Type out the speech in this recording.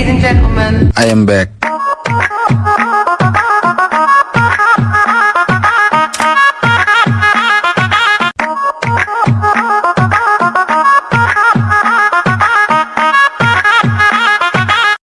Ladies and gentlemen. I am back.